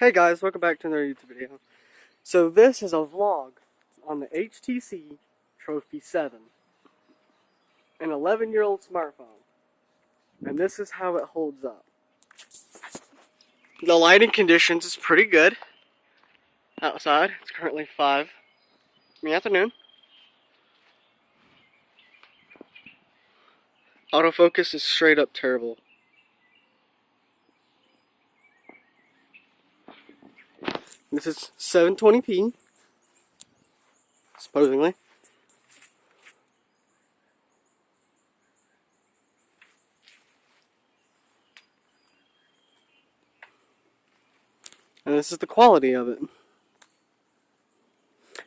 Hey guys, welcome back to another YouTube video. So this is a vlog on the HTC Trophy 7. An 11 year old smartphone. And this is how it holds up. The lighting conditions is pretty good. Outside, it's currently 5 in the afternoon. Autofocus is straight up terrible. This is 720p, supposedly. And this is the quality of it.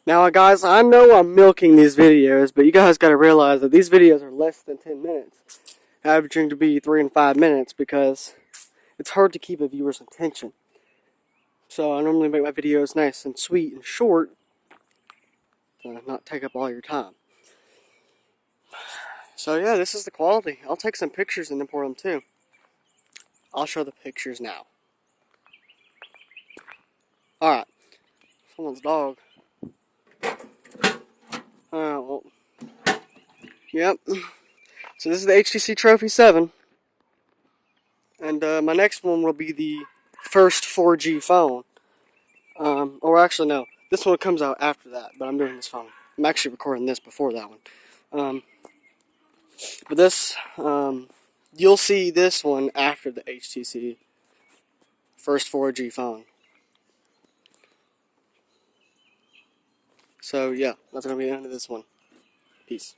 Now, guys, I know I'm milking these videos, but you guys got to realize that these videos are less than 10 minutes, averaging to be 3 and 5 minutes, because it's hard to keep a viewer's attention. So I normally make my videos nice and sweet and short to not take up all your time. So yeah, this is the quality. I'll take some pictures and import them too. I'll show the pictures now. Alright. Someone's dog. Uh, well. Yep. So this is the HTC Trophy 7. And uh, my next one will be the first 4G phone. Um, or actually, no. This one comes out after that, but I'm doing this phone. I'm actually recording this before that one. Um, but this, um, you'll see this one after the HTC first 4G phone. So, yeah, that's going to be the end of this one. Peace.